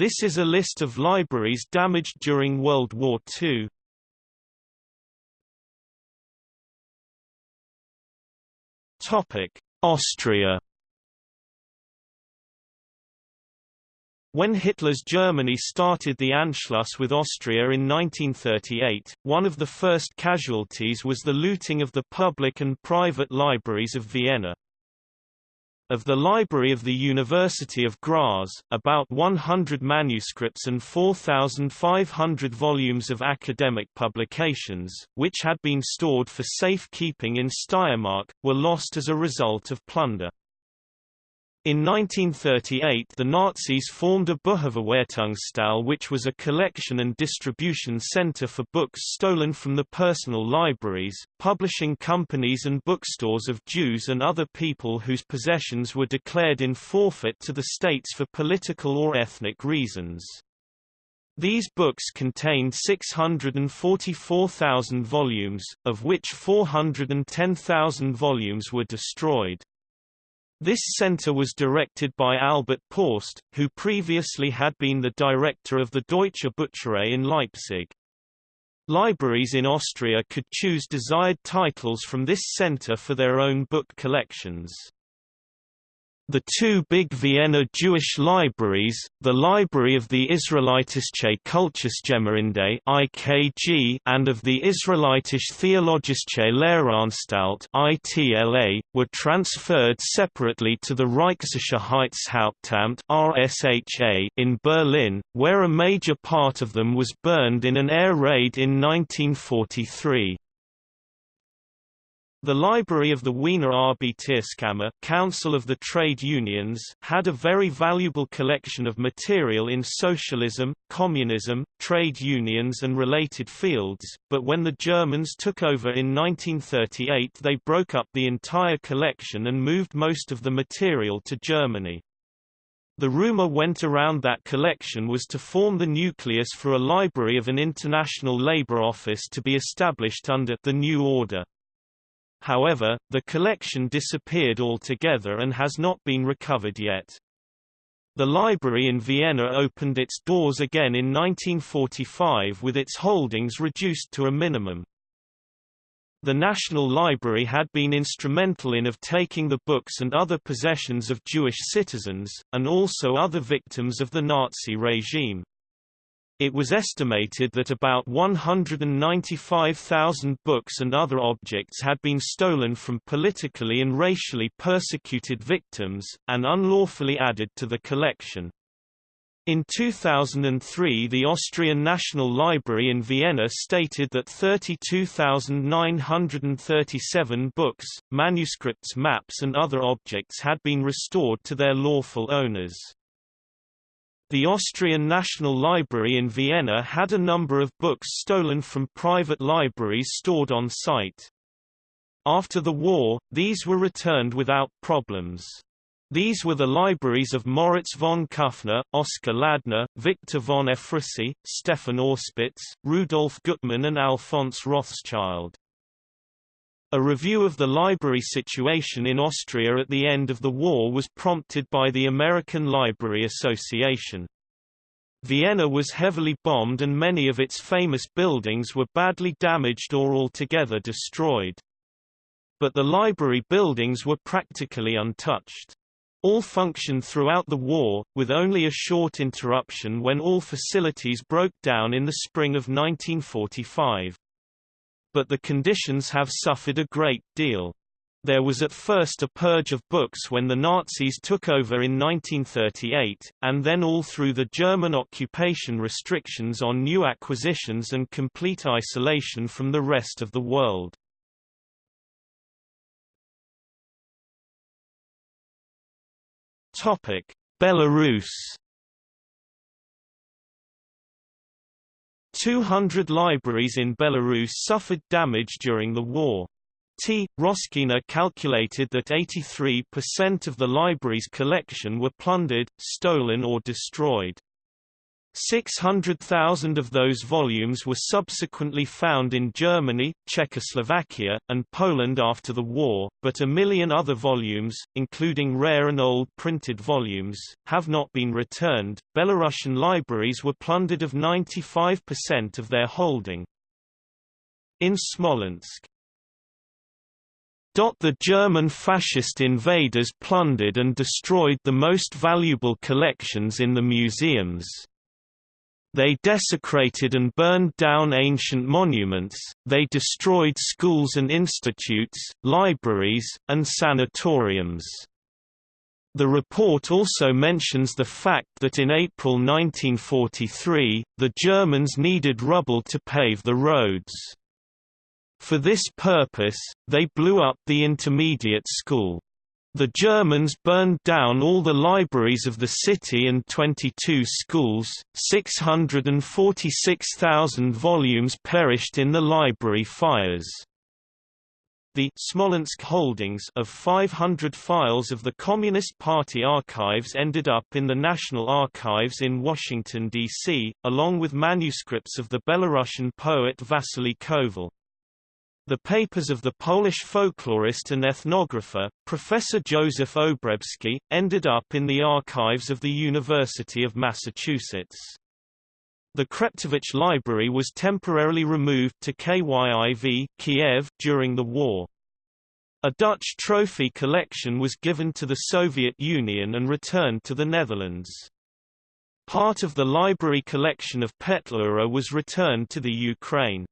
This is a list of libraries damaged during World War II. Topic: Austria When Hitler's Germany started the Anschluss with Austria in 1938, one of the first casualties was the looting of the public and private libraries of Vienna. Of the Library of the University of Graz, about 100 manuscripts and 4,500 volumes of academic publications, which had been stored for safekeeping in Steiermark, were lost as a result of plunder. In 1938 the Nazis formed a Buchverwertungsstelle which was a collection and distribution center for books stolen from the personal libraries, publishing companies and bookstores of Jews and other people whose possessions were declared in forfeit to the states for political or ethnic reasons. These books contained 644,000 volumes, of which 410,000 volumes were destroyed. This center was directed by Albert Paust, who previously had been the director of the Deutsche Bücherei in Leipzig. Libraries in Austria could choose desired titles from this center for their own book collections. The two big Vienna Jewish libraries, the Library of the Israelitische Kultusgemeinde (IKG) and of the Israelitische Theologische Lehranstalt (ITLA), were transferred separately to the Reichssicherheitshauptamt (RSHA) in Berlin, where a major part of them was burned in an air raid in 1943. The library of the Wiener Arbeiterskammer Council of the Trade Unions had a very valuable collection of material in socialism, communism, trade unions and related fields, but when the Germans took over in 1938 they broke up the entire collection and moved most of the material to Germany. The rumor went around that collection was to form the nucleus for a library of an international labor office to be established under the new order. However, the collection disappeared altogether and has not been recovered yet. The library in Vienna opened its doors again in 1945 with its holdings reduced to a minimum. The National Library had been instrumental in of taking the books and other possessions of Jewish citizens, and also other victims of the Nazi regime. It was estimated that about 195,000 books and other objects had been stolen from politically and racially persecuted victims, and unlawfully added to the collection. In 2003 the Austrian National Library in Vienna stated that 32,937 books, manuscripts maps and other objects had been restored to their lawful owners. The Austrian National Library in Vienna had a number of books stolen from private libraries stored on site. After the war, these were returned without problems. These were the libraries of Moritz von Kufner, Oskar Ladner, Victor von Ephrussi, Stefan Auspitz, Rudolf Gutmann and Alphonse Rothschild. A review of the library situation in Austria at the end of the war was prompted by the American Library Association. Vienna was heavily bombed and many of its famous buildings were badly damaged or altogether destroyed. But the library buildings were practically untouched. All functioned throughout the war, with only a short interruption when all facilities broke down in the spring of 1945 but the conditions have suffered a great deal. There was at first a purge of books when the Nazis took over in 1938, and then all through the German occupation restrictions on new acquisitions and complete isolation from the rest of the world. Belarus 200 libraries in Belarus suffered damage during the war. T. Roskina calculated that 83% of the library's collection were plundered, stolen or destroyed. 600,000 of those volumes were subsequently found in Germany, Czechoslovakia, and Poland after the war, but a million other volumes, including rare and old printed volumes, have not been returned. Belarusian libraries were plundered of 95% of their holding. In Smolensk, the German fascist invaders plundered and destroyed the most valuable collections in the museums. They desecrated and burned down ancient monuments, they destroyed schools and institutes, libraries, and sanatoriums. The report also mentions the fact that in April 1943, the Germans needed rubble to pave the roads. For this purpose, they blew up the intermediate school. The Germans burned down all the libraries of the city and 22 schools, 646,000 volumes perished in the library fires. The Smolensk holdings of 500 files of the Communist Party archives ended up in the National Archives in Washington, D.C., along with manuscripts of the Belarusian poet Vasily Koval. The papers of the Polish folklorist and ethnographer, Professor Joseph Obrebski, ended up in the archives of the University of Massachusetts. The Kreptovich Library was temporarily removed to KYIV Kiev during the war. A Dutch trophy collection was given to the Soviet Union and returned to the Netherlands. Part of the library collection of Petlura was returned to the Ukraine.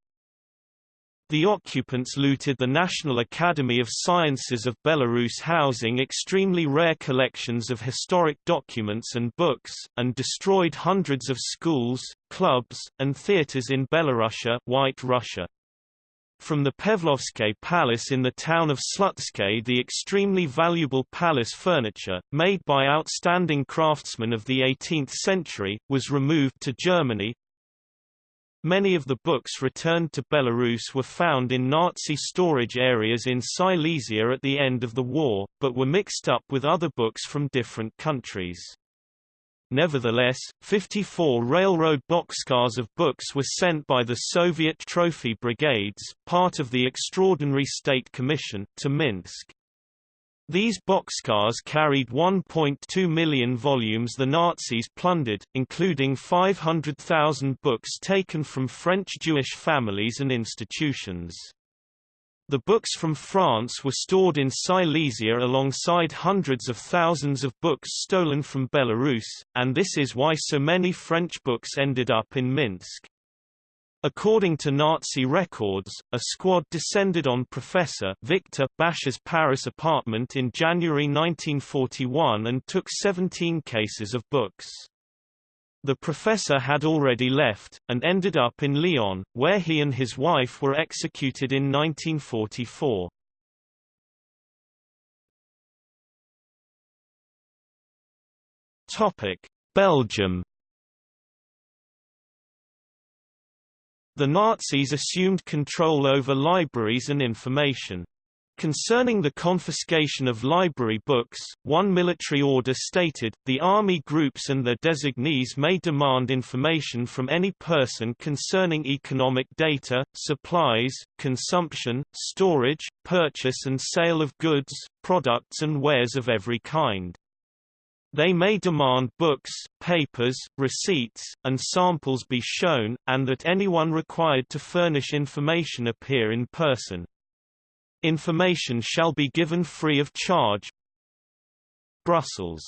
The occupants looted the National Academy of Sciences of Belarus housing extremely rare collections of historic documents and books, and destroyed hundreds of schools, clubs, and theaters in Belarusia White Russia. From the Pavlovsky Palace in the town of Slutsky the extremely valuable palace furniture, made by outstanding craftsmen of the 18th century, was removed to Germany, Many of the books returned to Belarus were found in Nazi storage areas in Silesia at the end of the war, but were mixed up with other books from different countries. Nevertheless, 54 railroad boxcars of books were sent by the Soviet Trophy Brigades, part of the Extraordinary State Commission, to Minsk. These boxcars carried 1.2 million volumes the Nazis plundered, including 500,000 books taken from French Jewish families and institutions. The books from France were stored in Silesia alongside hundreds of thousands of books stolen from Belarus, and this is why so many French books ended up in Minsk. According to Nazi records, a squad descended on Professor Victor Basch's Paris apartment in January 1941 and took 17 cases of books. The professor had already left, and ended up in Lyon, where he and his wife were executed in 1944. Belgium The Nazis assumed control over libraries and information. Concerning the confiscation of library books, one military order stated, the army groups and their designees may demand information from any person concerning economic data, supplies, consumption, storage, purchase and sale of goods, products and wares of every kind. They may demand books, papers, receipts, and samples be shown, and that anyone required to furnish information appear in person. Information shall be given free of charge. Brussels.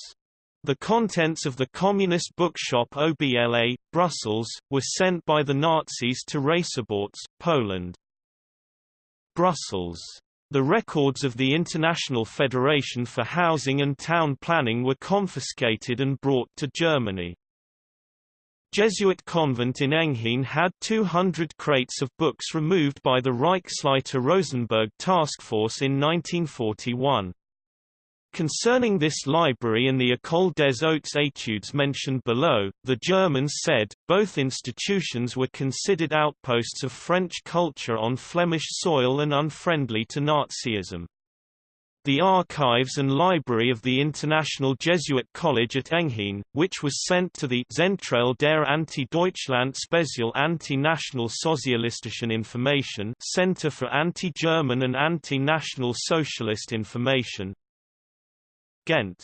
The contents of the Communist bookshop OBLA, Brussels, were sent by the Nazis to Raciborz, Poland. Brussels the records of the International Federation for Housing and Town Planning were confiscated and brought to Germany. Jesuit convent in Enghien had 200 crates of books removed by the Reichsleiter Rosenberg task force in 1941. Concerning this library and the École des Hautes Études mentioned below, the Germans said, both institutions were considered outposts of French culture on Flemish soil and unfriendly to Nazism. the archives and library of the International Jesuit College at Enghien, which was sent to the Zentrale der Anti-Deutschland Spezial Anti-National Sozialistischen Information Center for Anti-German and Anti-National Socialist Information Ghent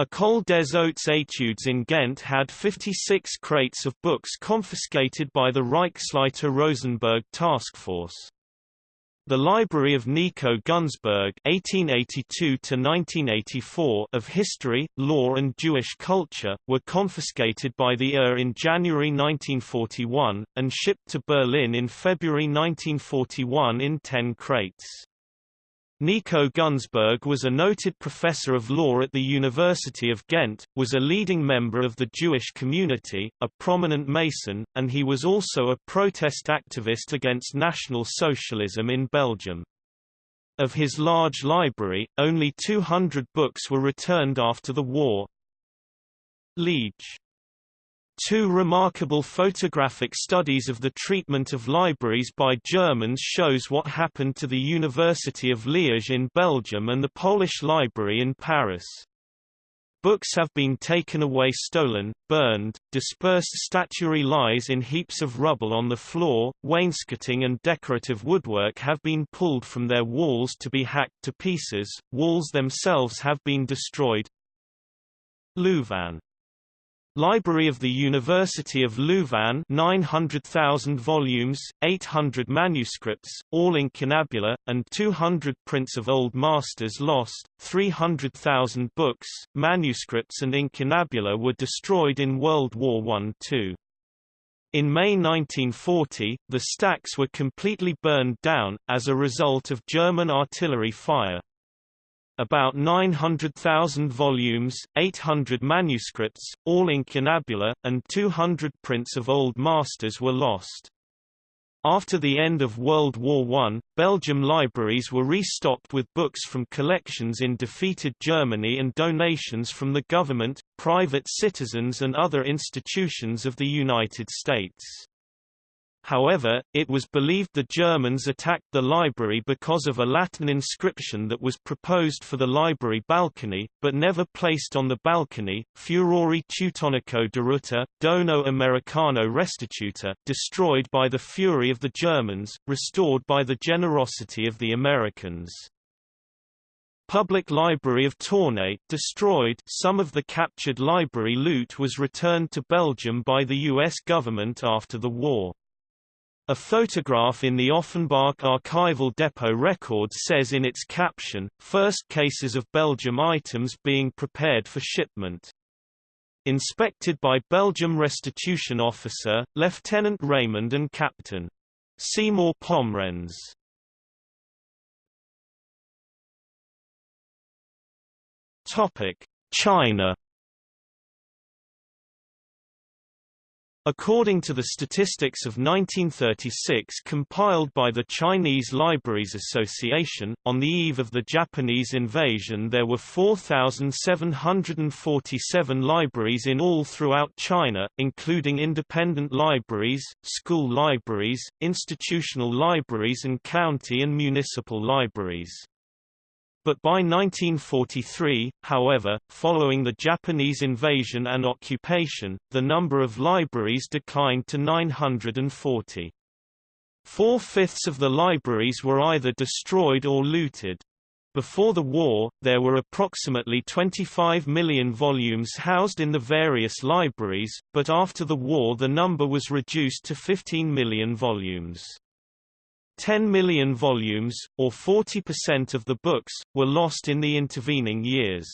École des Hautes Études in Ghent had 56 crates of books confiscated by the Reichsleiter Rosenberg task force. The Library of Nico Gunzburg (1882–1984) of history, law, and Jewish culture were confiscated by the ER in January 1941 and shipped to Berlin in February 1941 in ten crates. Nico Gunzburg was a noted professor of law at the University of Ghent, was a leading member of the Jewish community, a prominent Mason, and he was also a protest activist against National Socialism in Belgium. Of his large library, only 200 books were returned after the war. Liege Two remarkable photographic studies of the treatment of libraries by Germans shows what happened to the University of Liège in Belgium and the Polish Library in Paris. Books have been taken away stolen, burned, dispersed statuary lies in heaps of rubble on the floor, wainscoting and decorative woodwork have been pulled from their walls to be hacked to pieces, walls themselves have been destroyed. Louvain Library of the University of Louvain 900,000 volumes, 800 manuscripts, all in incunabula, and 200 prints of Old Masters lost, 300,000 books, manuscripts and incunabula were destroyed in World War I-II. In May 1940, the stacks were completely burned down, as a result of German artillery fire. About 900,000 volumes, 800 manuscripts, all incunabula, and 200 prints of Old Masters were lost. After the end of World War I, Belgium libraries were restocked with books from collections in defeated Germany and donations from the government, private citizens and other institutions of the United States. However, it was believed the Germans attacked the library because of a Latin inscription that was proposed for the library balcony, but never placed on the balcony, Furori Teutonico deruta, Dono Americano restituta destroyed by the fury of the Germans, restored by the generosity of the Americans. Public Library of Tournai destroyed some of the captured library loot was returned to Belgium by the U.S. government after the war. A photograph in the Offenbach archival depot record says in its caption, first cases of Belgium items being prepared for shipment. Inspected by Belgium restitution officer, Lieutenant Raymond and Captain. Seymour Pomrenz. China According to the statistics of 1936 compiled by the Chinese Libraries Association, on the eve of the Japanese invasion there were 4,747 libraries in all throughout China, including independent libraries, school libraries, institutional libraries and county and municipal libraries. But by 1943, however, following the Japanese invasion and occupation, the number of libraries declined to 940. Four-fifths of the libraries were either destroyed or looted. Before the war, there were approximately 25 million volumes housed in the various libraries, but after the war the number was reduced to 15 million volumes. 10 million volumes, or 40% of the books, were lost in the intervening years.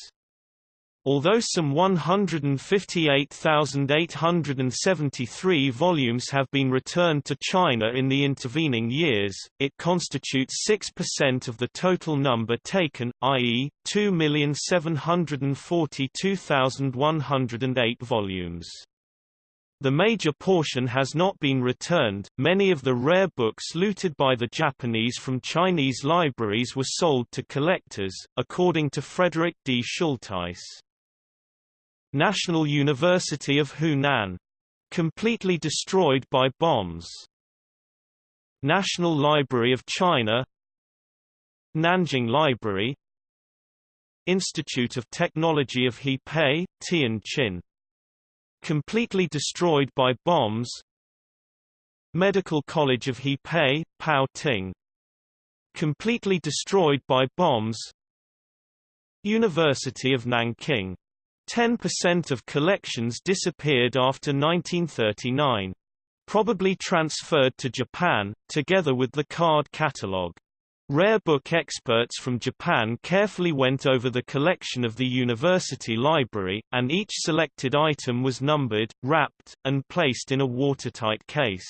Although some 158,873 volumes have been returned to China in the intervening years, it constitutes 6% of the total number taken, i.e., 2,742,108 volumes. The major portion has not been returned. Many of the rare books looted by the Japanese from Chinese libraries were sold to collectors, according to Frederick D. Schultheis. National University of Hunan. Completely destroyed by bombs. National Library of China Nanjing Library Institute of Technology of Hebei, Tianjin. Completely destroyed by bombs Medical College of Hebei, Pao Ting. Completely destroyed by bombs University of Nanking. 10% of collections disappeared after 1939. Probably transferred to Japan, together with the card catalogue. Rare book experts from Japan carefully went over the collection of the university library, and each selected item was numbered, wrapped, and placed in a watertight case.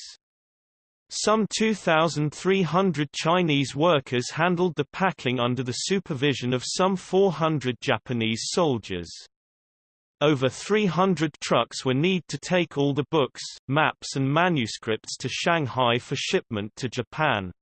Some 2,300 Chinese workers handled the packing under the supervision of some 400 Japanese soldiers. Over 300 trucks were need to take all the books, maps and manuscripts to Shanghai for shipment to Japan.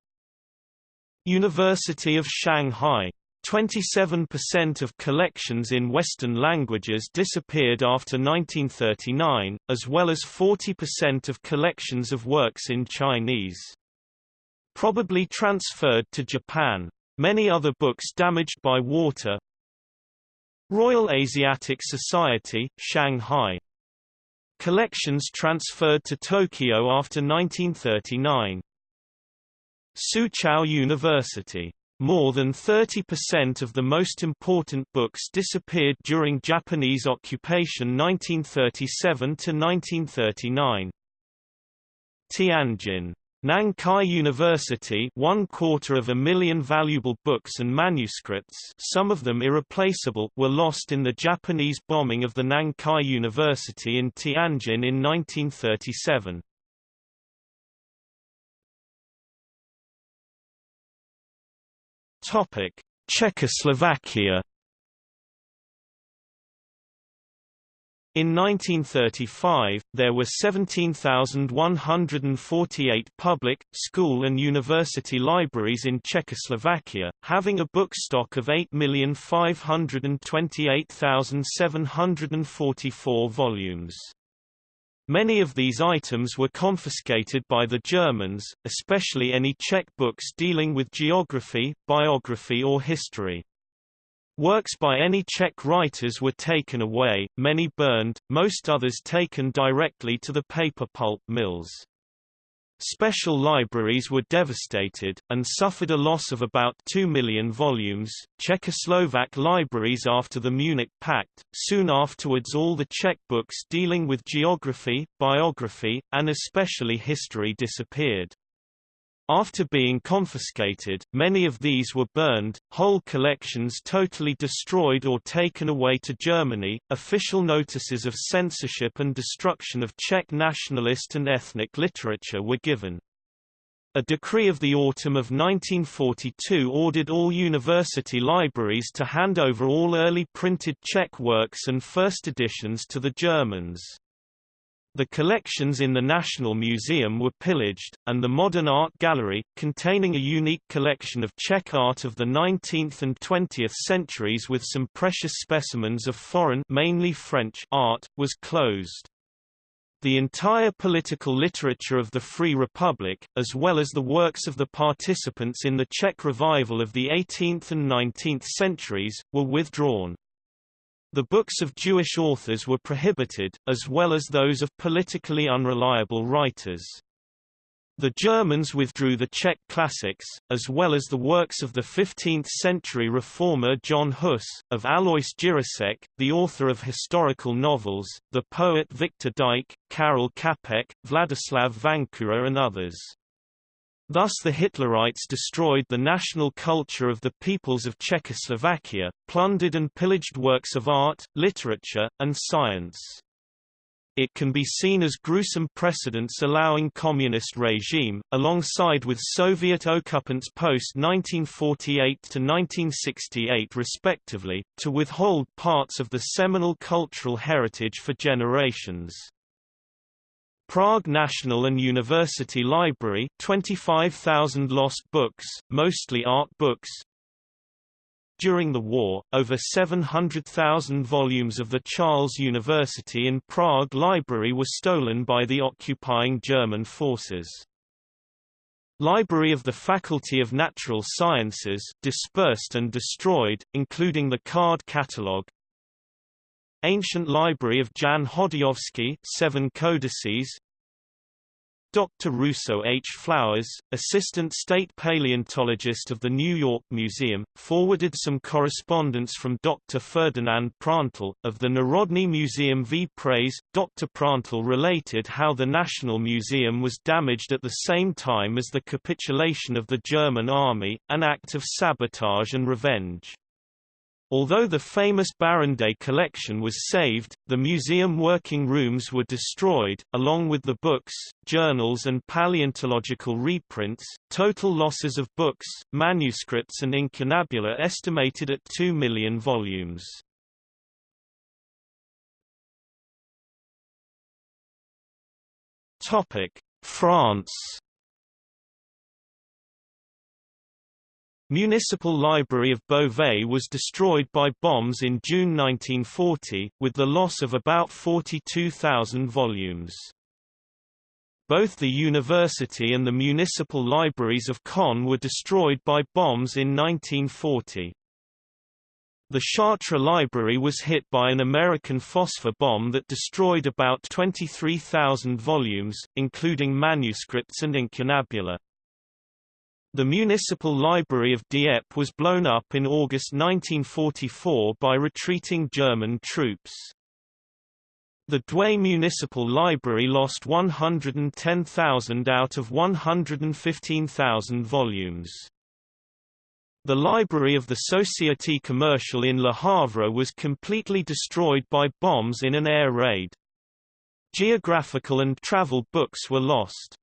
University of Shanghai 27% of collections in Western languages disappeared after 1939, as well as 40% of collections of works in Chinese. Probably transferred to Japan. Many other books damaged by water. Royal Asiatic Society, Shanghai. Collections transferred to Tokyo after 1939. Soochow University. More than 30% of the most important books disappeared during Japanese occupation 1937–1939. Tianjin Nankai University one quarter of a million valuable books and manuscripts some of them irreplaceable were lost in the Japanese bombing of the Nankai University in Tianjin in 1937. Topic: Czechoslovakia In 1935, there were 17,148 public, school and university libraries in Czechoslovakia, having a book stock of 8,528,744 volumes. Many of these items were confiscated by the Germans, especially any Czech books dealing with geography, biography or history. Works by any Czech writers were taken away, many burned, most others taken directly to the paper pulp mills. Special libraries were devastated, and suffered a loss of about 2 million volumes. Czechoslovak libraries after the Munich Pact, soon afterwards all the Czech books dealing with geography, biography, and especially history disappeared. After being confiscated, many of these were burned, whole collections totally destroyed or taken away to Germany. Official notices of censorship and destruction of Czech nationalist and ethnic literature were given. A decree of the autumn of 1942 ordered all university libraries to hand over all early printed Czech works and first editions to the Germans. The collections in the National Museum were pillaged, and the Modern Art Gallery, containing a unique collection of Czech art of the 19th and 20th centuries with some precious specimens of foreign mainly French art, was closed. The entire political literature of the Free Republic, as well as the works of the participants in the Czech revival of the 18th and 19th centuries, were withdrawn. The books of Jewish authors were prohibited, as well as those of politically unreliable writers. The Germans withdrew the Czech classics, as well as the works of the 15th-century reformer John Hus, of Alois Jirásek, the author of historical novels, the poet Viktor Dyk, Karel Čapek, Vladislav Vančura and others. Thus the Hitlerites destroyed the national culture of the peoples of Czechoslovakia, plundered and pillaged works of art, literature, and science. It can be seen as gruesome precedents allowing communist regime, alongside with Soviet occupants post-1948 to 1968 respectively, to withhold parts of the seminal cultural heritage for generations. Prague National and University Library 25,000 lost books, mostly art books. During the war, over 700,000 volumes of the Charles University in Prague library were stolen by the occupying German forces. Library of the Faculty of Natural Sciences dispersed and destroyed, including the card catalogue Ancient Library of Jan Chodyovsky seven codices Dr. Rousseau H. Flowers, Assistant State Paleontologist of the New York Museum, forwarded some correspondence from Dr. Ferdinand Prantl, of the Narodny Museum v Praze. Dr. Prantl related how the National Museum was damaged at the same time as the capitulation of the German army, an act of sabotage and revenge. Although the famous Barrande collection was saved, the museum working rooms were destroyed, along with the books, journals and paleontological reprints. Total losses of books, manuscripts and incunabula estimated at 2 million volumes. Topic: France Municipal Library of Beauvais was destroyed by bombs in June 1940, with the loss of about 42,000 volumes. Both the university and the municipal libraries of Caen were destroyed by bombs in 1940. The Chartres Library was hit by an American phosphor bomb that destroyed about 23,000 volumes, including manuscripts and incunabula. The municipal library of Dieppe was blown up in August 1944 by retreating German troops. The Douai Municipal Library lost 110,000 out of 115,000 volumes. The library of the Société Commerciale in Le Havre was completely destroyed by bombs in an air raid. Geographical and travel books were lost.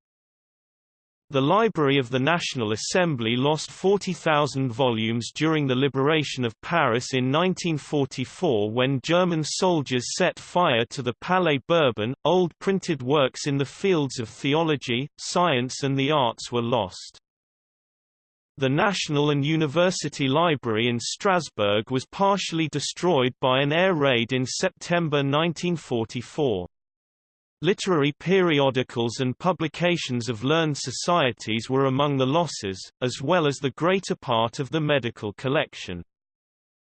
The Library of the National Assembly lost 40,000 volumes during the liberation of Paris in 1944 when German soldiers set fire to the Palais Bourbon. Old printed works in the fields of theology, science and the arts were lost. The National and University Library in Strasbourg was partially destroyed by an air raid in September 1944. Literary periodicals and publications of learned societies were among the losses, as well as the greater part of the medical collection.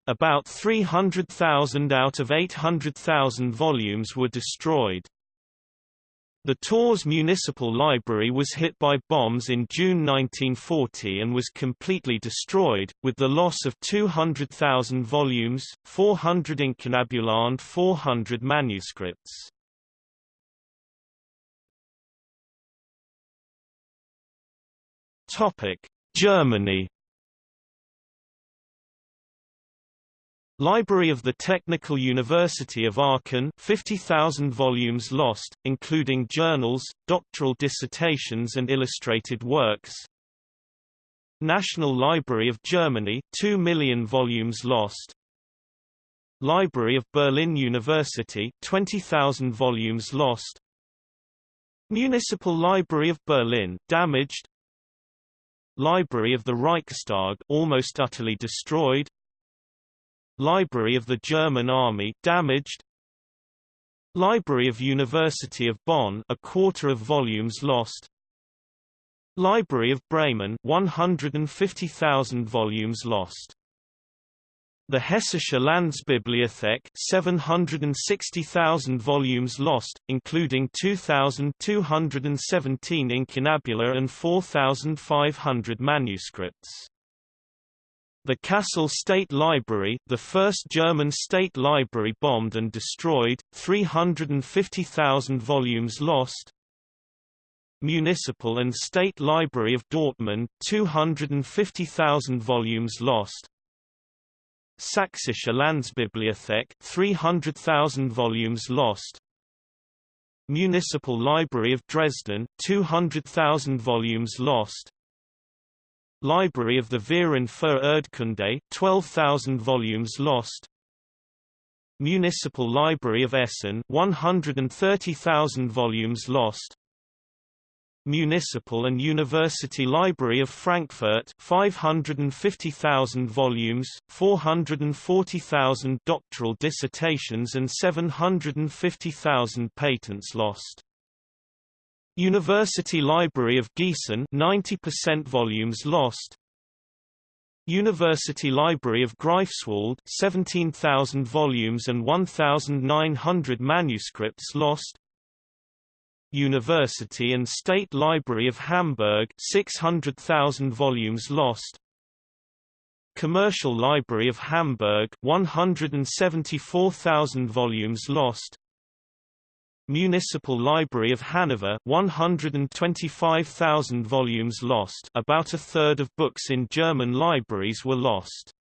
About 300,000 out of 800,000 volumes were destroyed. The Tours Municipal Library was hit by bombs in June 1940 and was completely destroyed, with the loss of 200,000 volumes, 400 incunabula and 400 manuscripts. Topic: Germany. Library of the Technical University of Aachen 50,000 volumes lost, including journals, doctoral dissertations and illustrated works. National Library of Germany 2 million volumes lost. Library of Berlin University 20,000 volumes lost. Municipal Library of Berlin damaged Library of the Reichstag almost utterly destroyed. Library of the German Army damaged. Library of University of Bonn a quarter of volumes lost. Library of Bremen 150,000 volumes lost the Hessische Landesbibliothek 760,000 volumes lost, including 2,217 incunabula and 4,500 manuscripts. The Kassel State Library, the first German state library bombed and destroyed, 350,000 volumes lost. Municipal and State Library of Dortmund, 250,000 volumes lost. Sächsische Landesbibliothek 300,000 volumes lost. Municipal Library of Dresden 200,000 volumes lost. Library of the Verein für Erdkunde 12,000 volumes lost. Municipal Library of Essen 130,000 volumes lost Municipal and University Library of Frankfurt 550,000 volumes, 440,000 doctoral dissertations and 750,000 patents lost. University Library of Gießen 90% volumes lost University Library of Greifswald 17,000 volumes and 1,900 manuscripts lost University and State Library of Hamburg 600,000 volumes lost. Commercial Library of Hamburg 174,000 volumes lost. Municipal Library of Hanover 125,000 volumes lost. About a third of books in German libraries were lost.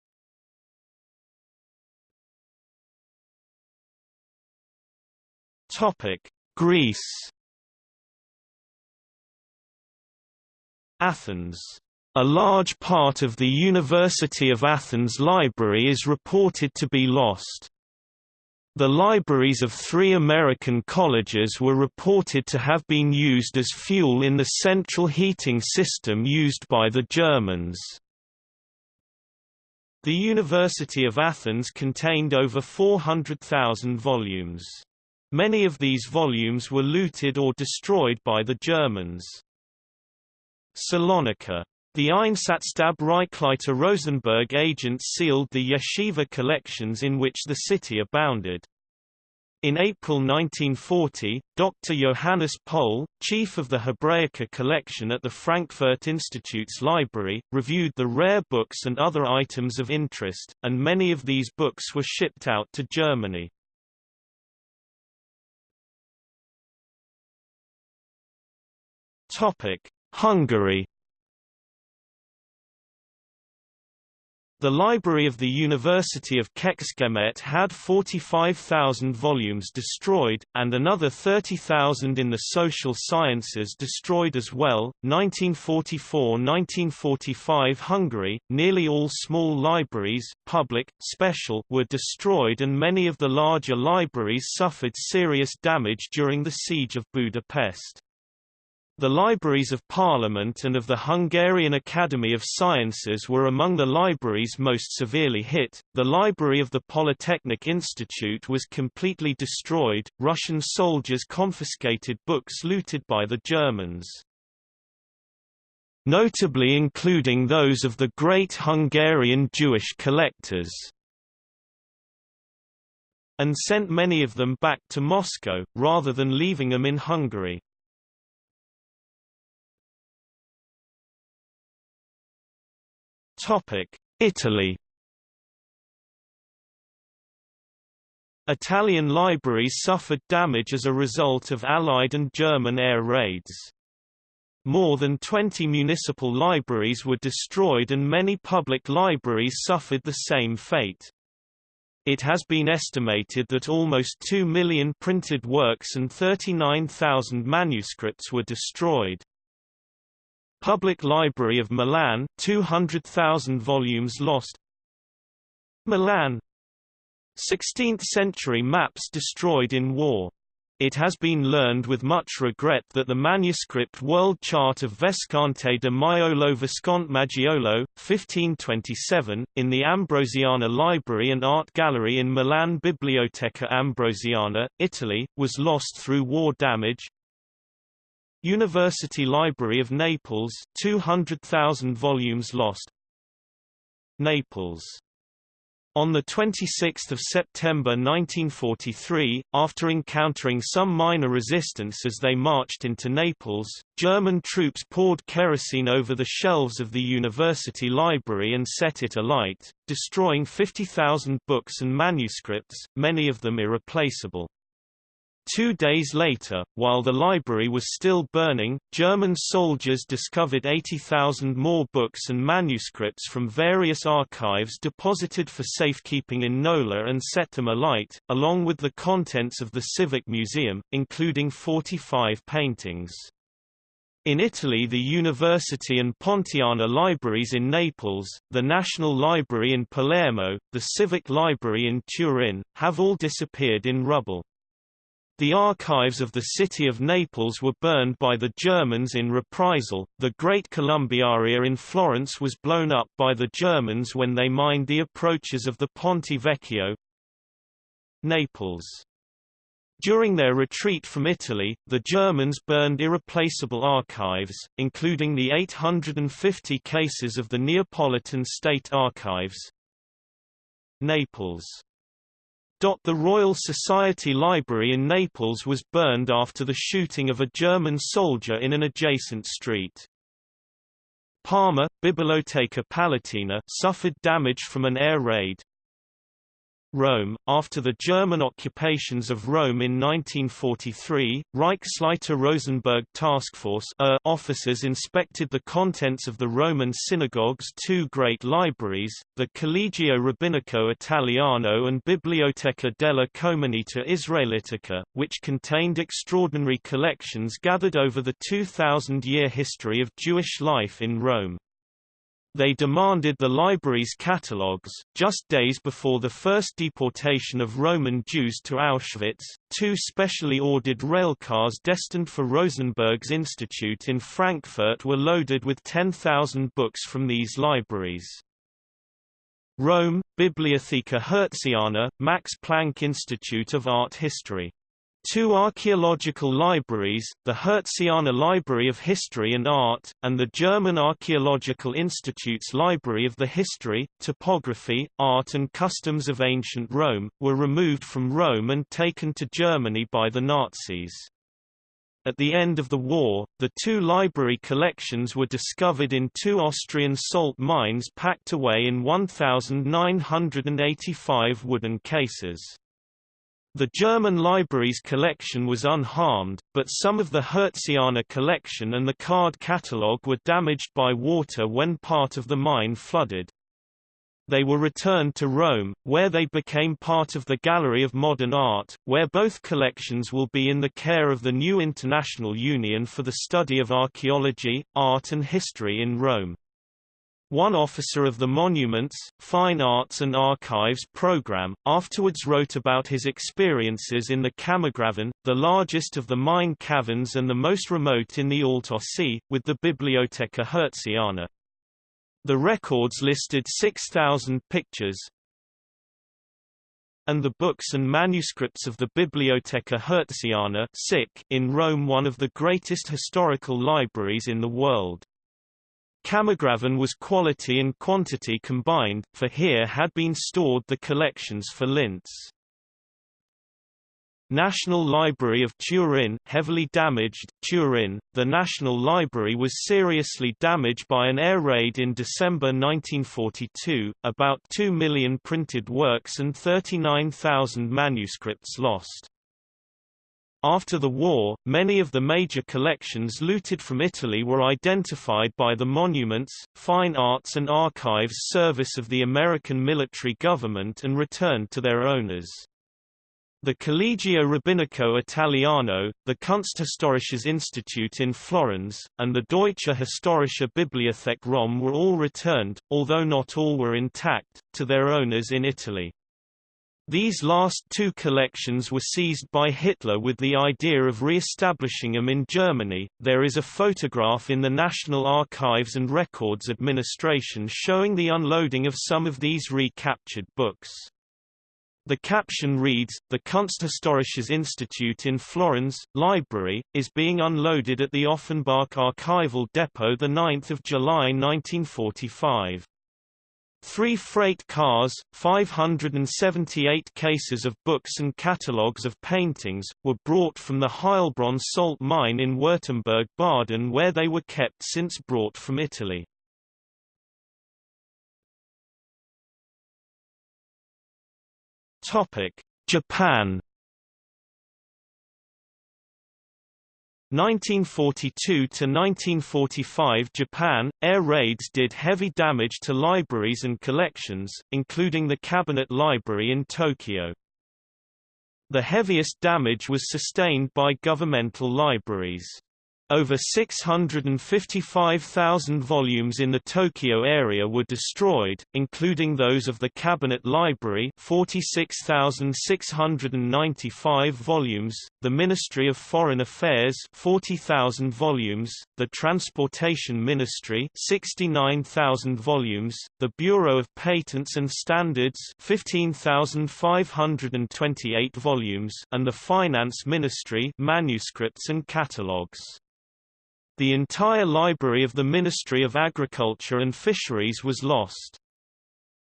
Topic Greece Athens a large part of the University of Athens library is reported to be lost. The libraries of three American colleges were reported to have been used as fuel in the central heating system used by the Germans. The University of Athens contained over 400,000 volumes. Many of these volumes were looted or destroyed by the Germans. Salonika the Einsatzstab Reichsleiter Rosenberg agents sealed the yeshiva collections in which the city abounded. In April 1940, Dr. Johannes Pohl, chief of the Hebraica collection at the Frankfurt Institute's library, reviewed the rare books and other items of interest, and many of these books were shipped out to Germany. Hungary The library of the University of Kecskemét had 45,000 volumes destroyed, and another 30,000 in the social sciences destroyed as well. 1944–1945 Hungary, nearly all small libraries, public, special, were destroyed and many of the larger libraries suffered serious damage during the siege of Budapest. The Libraries of Parliament and of the Hungarian Academy of Sciences were among the libraries most severely hit. The Library of the Polytechnic Institute was completely destroyed. Russian soldiers confiscated books looted by the Germans. Notably including those of the great Hungarian Jewish collectors and sent many of them back to Moscow, rather than leaving them in Hungary. Italy Italian libraries suffered damage as a result of Allied and German air raids. More than 20 municipal libraries were destroyed and many public libraries suffered the same fate. It has been estimated that almost 2 million printed works and 39,000 manuscripts were destroyed. Public Library of Milan 200,000 volumes lost Milan 16th-century maps destroyed in war. It has been learned with much regret that the manuscript world chart of Visconte de Maiolo Visconte Maggiolo, 1527, in the Ambrosiana Library and Art Gallery in Milan Biblioteca Ambrosiana, Italy, was lost through war damage. University Library of Naples 200,000 volumes lost Naples on 26 September 1943, after encountering some minor resistance as they marched into Naples, German troops poured kerosene over the shelves of the university library and set it alight, destroying 50,000 books and manuscripts, many of them irreplaceable. Two days later, while the library was still burning, German soldiers discovered 80,000 more books and manuscripts from various archives deposited for safekeeping in Nola and set them alight, along with the contents of the Civic Museum, including 45 paintings. In Italy the University and Pontiana libraries in Naples, the National Library in Palermo, the Civic Library in Turin, have all disappeared in rubble. The archives of the city of Naples were burned by the Germans in reprisal. The Great Columbiaria in Florence was blown up by the Germans when they mined the approaches of the Ponte Vecchio. Naples During their retreat from Italy, the Germans burned irreplaceable archives, including the 850 cases of the Neapolitan State Archives. Naples the Royal Society Library in Naples was burned after the shooting of a German soldier in an adjacent street. Parma, Biblioteca Palatina suffered damage from an air raid, Rome. After the German occupations of Rome in 1943, Reichsleiter Rosenberg Task Force uh, officers inspected the contents of the Roman synagogue's two great libraries, the Collegio Rabbinico Italiano and Biblioteca della Comunità Israelitica, which contained extraordinary collections gathered over the 2,000-year history of Jewish life in Rome. They demanded the library's catalogues. Just days before the first deportation of Roman Jews to Auschwitz, two specially ordered railcars destined for Rosenberg's Institute in Frankfurt were loaded with 10,000 books from these libraries. Rome, Bibliotheca Hertziana, Max Planck Institute of Art History Two archaeological libraries, the Hertziana Library of History and Art, and the German Archaeological Institute's Library of the History, Topography, Art and Customs of Ancient Rome, were removed from Rome and taken to Germany by the Nazis. At the end of the war, the two library collections were discovered in two Austrian salt mines packed away in 1,985 wooden cases. The German library's collection was unharmed, but some of the Hertziana collection and the card catalogue were damaged by water when part of the mine flooded. They were returned to Rome, where they became part of the Gallery of Modern Art, where both collections will be in the care of the new International Union for the Study of Archaeology, Art and History in Rome. One officer of the Monuments, Fine Arts and Archives program, afterwards wrote about his experiences in the Kammergrafen, the largest of the mine caverns and the most remote in the Altaussee, with the Biblioteca Hertziana. The records listed 6,000 pictures, and the books and manuscripts of the Biblioteca Hertziana in Rome one of the greatest historical libraries in the world. Kammergrafen was quality and quantity combined, for here had been stored the collections for Linz. National Library of Turin heavily damaged, Turin, the National Library was seriously damaged by an air raid in December 1942, about 2 million printed works and 39,000 manuscripts lost. After the war, many of the major collections looted from Italy were identified by the Monuments, Fine Arts and Archives Service of the American military government and returned to their owners. The Collegio Rabbinico Italiano, the Kunsthistorisches Institut in Florence, and the Deutsche Historische Bibliothek Rom were all returned, although not all were intact, to their owners in Italy. These last two collections were seized by Hitler with the idea of re-establishing them in Germany. There is a photograph in the National Archives and Records Administration showing the unloading of some of these recaptured books. The caption reads, The Kunsthistorisches Institute in Florence, Library, is being unloaded at the Offenbach Archival Depot 9 July 1945. Three freight cars, 578 cases of books and catalogues of paintings, were brought from the Heilbronn salt mine in Württemberg Baden where they were kept since brought from Italy. Japan 1942–1945 Japan, air raids did heavy damage to libraries and collections, including the Cabinet Library in Tokyo. The heaviest damage was sustained by governmental libraries. Over 655,000 volumes in the Tokyo area were destroyed, including those of the Cabinet Library 46,695 volumes, the Ministry of Foreign Affairs 40,000 volumes, the Transportation Ministry 69,000 volumes, the Bureau of Patents and Standards 15,528 volumes, and the Finance Ministry manuscripts and catalogues. The entire library of the Ministry of Agriculture and Fisheries was lost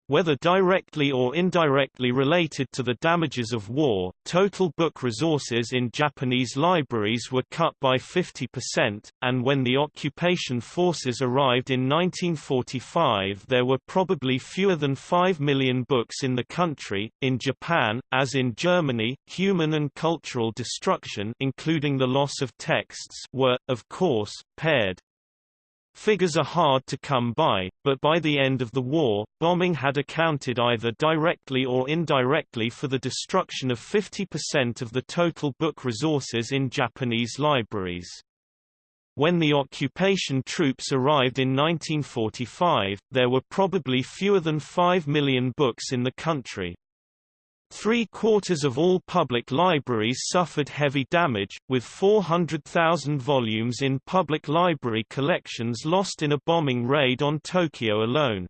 whether directly or indirectly related to the damages of war, total book resources in Japanese libraries were cut by 50%, and when the occupation forces arrived in 1945 there were probably fewer than 5 million books in the country. In Japan, as in Germany, human and cultural destruction including the loss of texts were, of course, paired. Figures are hard to come by, but by the end of the war, bombing had accounted either directly or indirectly for the destruction of 50% of the total book resources in Japanese libraries. When the occupation troops arrived in 1945, there were probably fewer than 5 million books in the country. Three-quarters of all public libraries suffered heavy damage, with 400,000 volumes in public library collections lost in a bombing raid on Tokyo alone.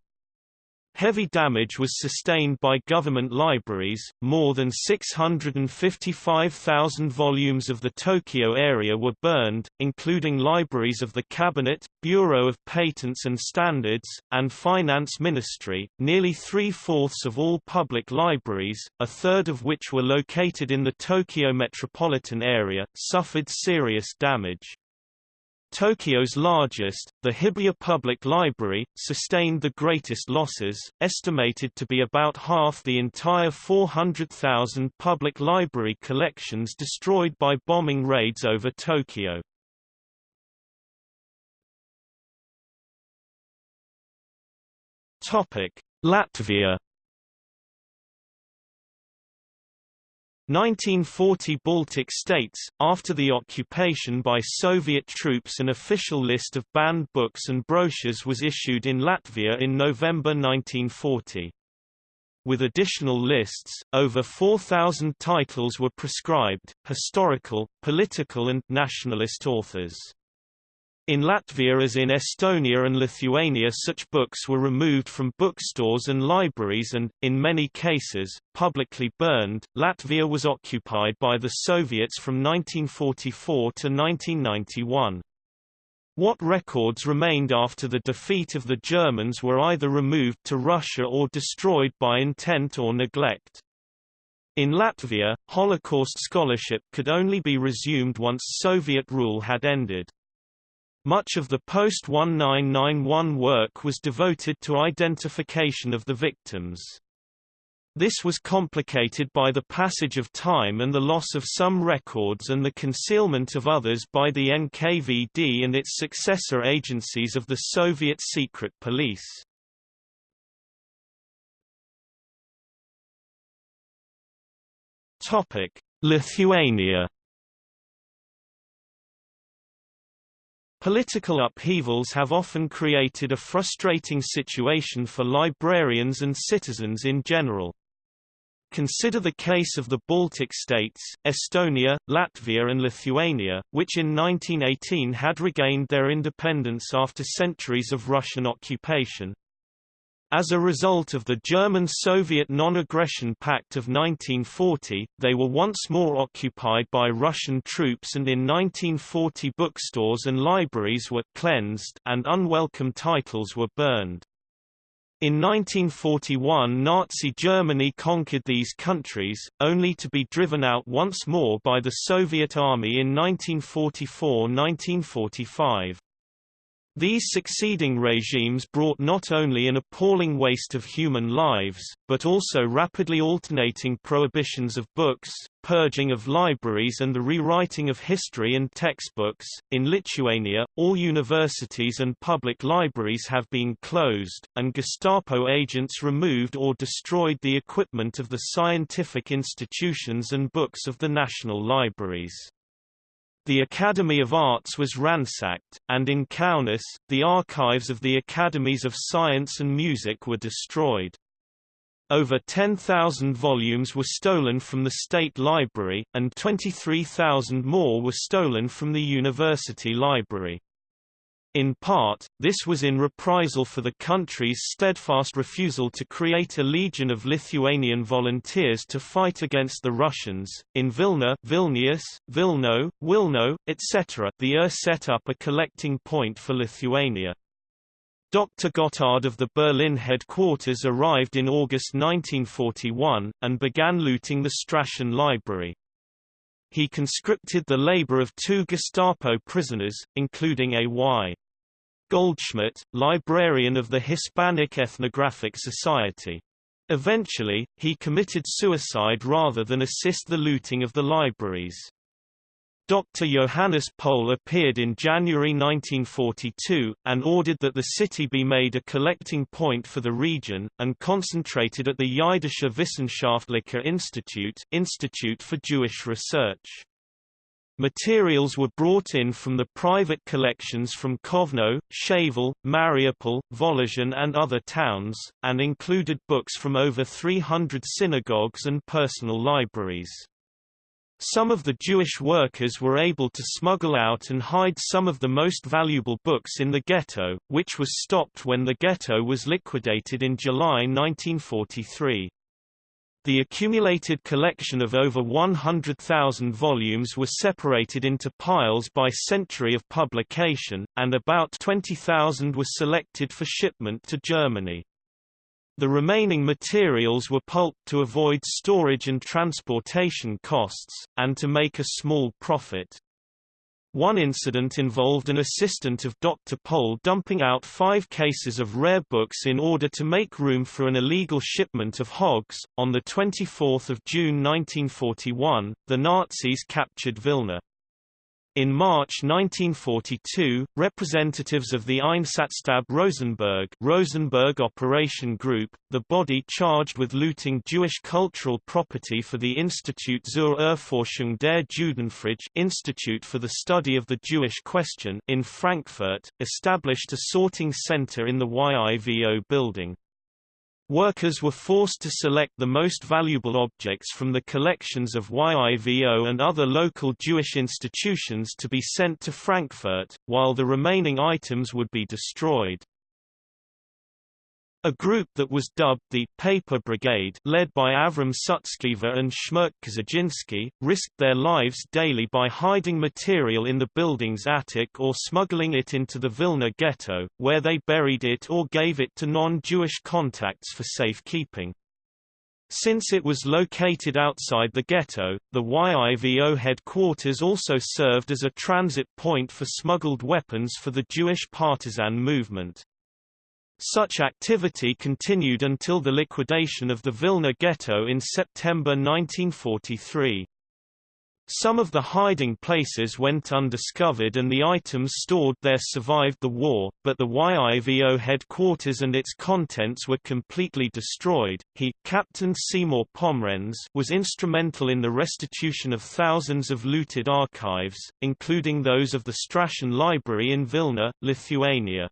Heavy damage was sustained by government libraries, more than 655,000 volumes of the Tokyo area were burned, including libraries of the Cabinet, Bureau of Patents and Standards, and Finance Ministry. Nearly three-fourths of all public libraries, a third of which were located in the Tokyo metropolitan area, suffered serious damage. Tokyo's largest, the Hibiya Public Library, sustained the greatest losses, estimated to be about half the entire 400,000 public library collections destroyed by bombing raids over Tokyo. Latvia 1940 Baltic states, after the occupation by Soviet troops an official list of banned books and brochures was issued in Latvia in November 1940. With additional lists, over 4,000 titles were prescribed, historical, political and nationalist authors. In Latvia as in Estonia and Lithuania such books were removed from bookstores and libraries and, in many cases, publicly burned. Latvia was occupied by the Soviets from 1944 to 1991. What records remained after the defeat of the Germans were either removed to Russia or destroyed by intent or neglect. In Latvia, Holocaust scholarship could only be resumed once Soviet rule had ended. Much of the post-1991 work was devoted to identification of the victims. This was complicated by the passage of time and the loss of some records and the concealment of others by the NKVD and its successor agencies of the Soviet secret police. Lithuania Political upheavals have often created a frustrating situation for librarians and citizens in general. Consider the case of the Baltic states, Estonia, Latvia and Lithuania, which in 1918 had regained their independence after centuries of Russian occupation. As a result of the German-Soviet non-aggression pact of 1940, they were once more occupied by Russian troops and in 1940 bookstores and libraries were cleansed and unwelcome titles were burned. In 1941 Nazi Germany conquered these countries, only to be driven out once more by the Soviet Army in 1944–1945. These succeeding regimes brought not only an appalling waste of human lives, but also rapidly alternating prohibitions of books, purging of libraries, and the rewriting of history and textbooks. In Lithuania, all universities and public libraries have been closed, and Gestapo agents removed or destroyed the equipment of the scientific institutions and books of the national libraries. The Academy of Arts was ransacked, and in Kaunas, the archives of the Academies of Science and Music were destroyed. Over 10,000 volumes were stolen from the State Library, and 23,000 more were stolen from the University Library. In part, this was in reprisal for the country's steadfast refusal to create a legion of Lithuanian volunteers to fight against the Russians. In Vilna, Vilnius, Vilno, Wilno, etc., the UR set up a collecting point for Lithuania. Dr. Gotthard of the Berlin headquarters arrived in August 1941, and began looting the Strashun library. He conscripted the labor of two Gestapo prisoners, including A.Y. Goldschmidt, librarian of the Hispanic Ethnographic Society. Eventually, he committed suicide rather than assist the looting of the libraries. Dr. Johannes Pohl appeared in January 1942, and ordered that the city be made a collecting point for the region, and concentrated at the Jiddische Wissenschaftlicher Institute Institute for Jewish Research. Materials were brought in from the private collections from Kovno, Shavel, Mariupol, Volozhin and other towns, and included books from over 300 synagogues and personal libraries. Some of the Jewish workers were able to smuggle out and hide some of the most valuable books in the ghetto, which was stopped when the ghetto was liquidated in July 1943. The accumulated collection of over 100,000 volumes was separated into piles by century of publication, and about 20,000 were selected for shipment to Germany. The remaining materials were pulped to avoid storage and transportation costs, and to make a small profit. One incident involved an assistant of Dr. Pohl dumping out five cases of rare books in order to make room for an illegal shipment of hogs. On 24 June 1941, the Nazis captured Vilna. In March 1942, representatives of the Einsatzstab Rosenberg Rosenberg Operation Group, the body charged with looting Jewish cultural property for the Institut zur Erforschung der Judenfrage Institute for the Study of the Jewish Question in Frankfurt, established a sorting center in the YIVO building. Workers were forced to select the most valuable objects from the collections of YIVO and other local Jewish institutions to be sent to Frankfurt, while the remaining items would be destroyed. A group that was dubbed the Paper Brigade led by Avram Sutzkever and Shmerke Kaczerginski, risked their lives daily by hiding material in the building's attic or smuggling it into the Vilna ghetto, where they buried it or gave it to non-Jewish contacts for safekeeping. Since it was located outside the ghetto, the YIVO headquarters also served as a transit point for smuggled weapons for the Jewish partisan movement. Such activity continued until the liquidation of the Vilna ghetto in September 1943. Some of the hiding places went undiscovered and the items stored there survived the war, but the YIVO headquarters and its contents were completely destroyed. He, Captain Seymour Pomrenz, was instrumental in the restitution of thousands of looted archives, including those of the Strashun Library in Vilna, Lithuania.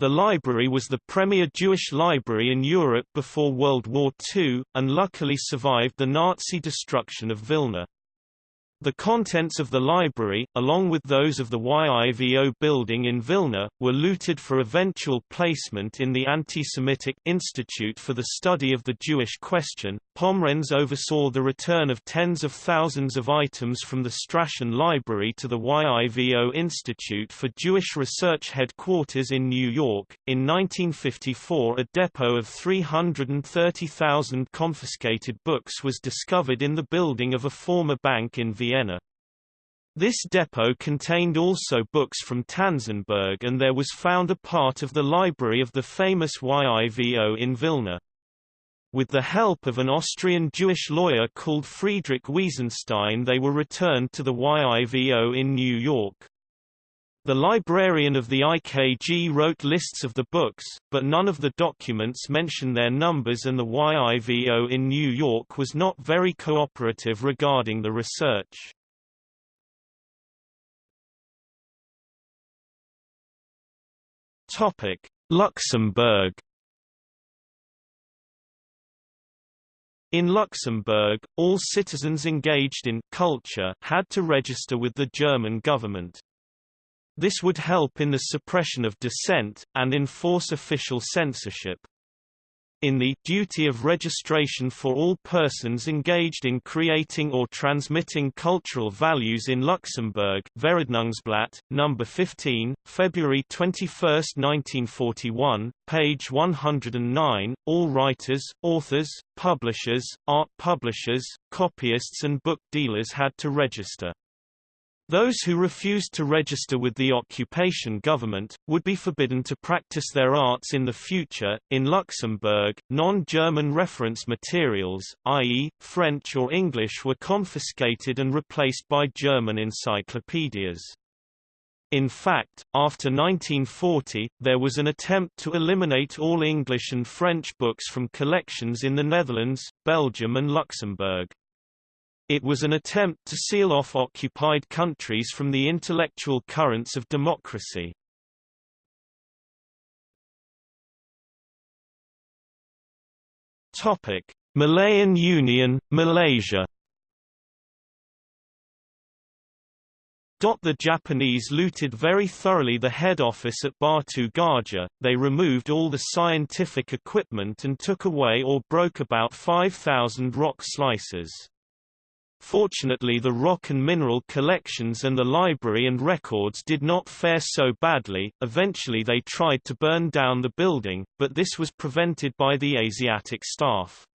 The library was the premier Jewish library in Europe before World War II, and luckily survived the Nazi destruction of Vilna. The contents of the library, along with those of the YIVO building in Vilna, were looted for eventual placement in the Anti-Semitic Institute for the Study of the Jewish Question. Pomrenz oversaw the return of tens of thousands of items from the Strashun Library to the YIVO Institute for Jewish Research headquarters in New York. In 1954 a depot of 330,000 confiscated books was discovered in the building of a former bank in Vienna. Vienna. This depot contained also books from Tanzenberg and there was found a part of the library of the famous YIVO in Vilna. With the help of an Austrian Jewish lawyer called Friedrich Wiesenstein they were returned to the YIVO in New York. The librarian of the IKG wrote lists of the books, but none of the documents mention their numbers and the YIVO in New York was not very cooperative regarding the research. Luxembourg In Luxembourg, all citizens engaged in culture had to register with the German government. This would help in the suppression of dissent, and enforce official censorship in the duty of registration for all persons engaged in creating or transmitting cultural values in Luxembourg Verordnungsblatt, No. 15, February 21, 1941, page 109, all writers, authors, publishers, art publishers, copyists and book dealers had to register. Those who refused to register with the occupation government, would be forbidden to practice their arts in the future. In Luxembourg, non German reference materials, i.e., French or English, were confiscated and replaced by German encyclopedias. In fact, after 1940, there was an attempt to eliminate all English and French books from collections in the Netherlands, Belgium, and Luxembourg. It was an attempt to seal off occupied countries from the intellectual currents of democracy. Topic: Malayan Union, Malaysia. The Japanese looted very thoroughly the head office at Batu Gajah, they removed all the scientific equipment and took away or broke about 5,000 rock slices. Fortunately the rock and mineral collections and the library and records did not fare so badly, eventually they tried to burn down the building, but this was prevented by the Asiatic staff.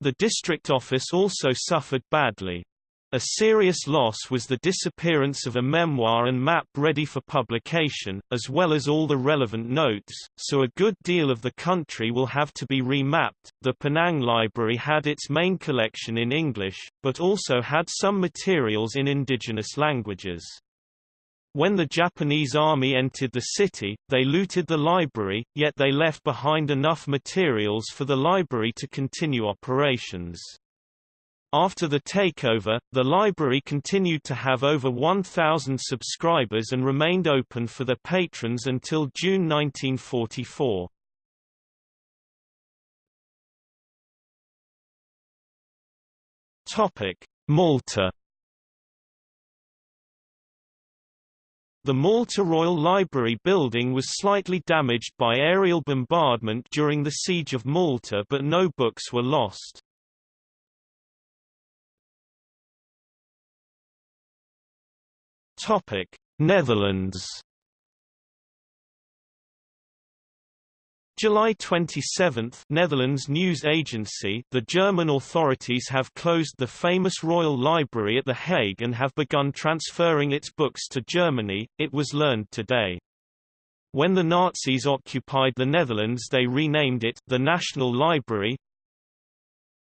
The district office also suffered badly. A serious loss was the disappearance of a memoir and map ready for publication, as well as all the relevant notes, so a good deal of the country will have to be remapped. The Penang Library had its main collection in English, but also had some materials in indigenous languages. When the Japanese army entered the city, they looted the library, yet they left behind enough materials for the library to continue operations. After the takeover, the library continued to have over 1,000 subscribers and remained open for their patrons until June 1944. Malta The Malta Royal Library building was slightly damaged by aerial bombardment during the Siege of Malta but no books were lost. Topic: Netherlands. July 27 Netherlands news agency The German authorities have closed the famous Royal Library at The Hague and have begun transferring its books to Germany, it was learned today. When the Nazis occupied the Netherlands they renamed it, the National Library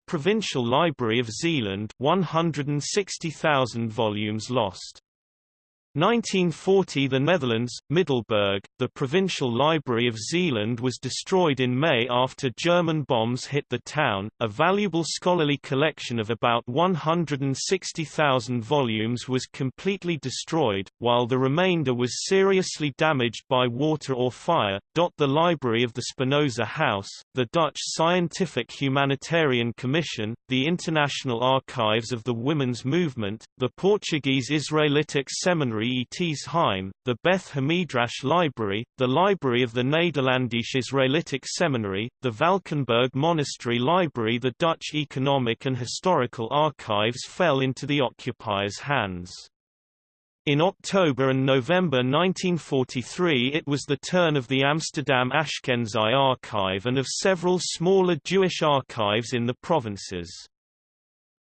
Provincial Library of Zeeland 160,000 volumes lost 1940 The Netherlands, Middelburg, the provincial library of Zeeland was destroyed in May after German bombs hit the town. A valuable scholarly collection of about 160,000 volumes was completely destroyed, while the remainder was seriously damaged by water or fire. The Library of the Spinoza House, the Dutch Scientific Humanitarian Commission, the International Archives of the Women's Movement, the Portuguese Israelitic Seminary ET's Heim, the Beth Hamidrash Library, the Library of the Nederlandisch Israelitic Seminary, the Valkenburg Monastery Library The Dutch Economic and Historical Archives fell into the occupiers' hands. In October and November 1943 it was the turn of the Amsterdam Ashkenazi Archive and of several smaller Jewish archives in the provinces.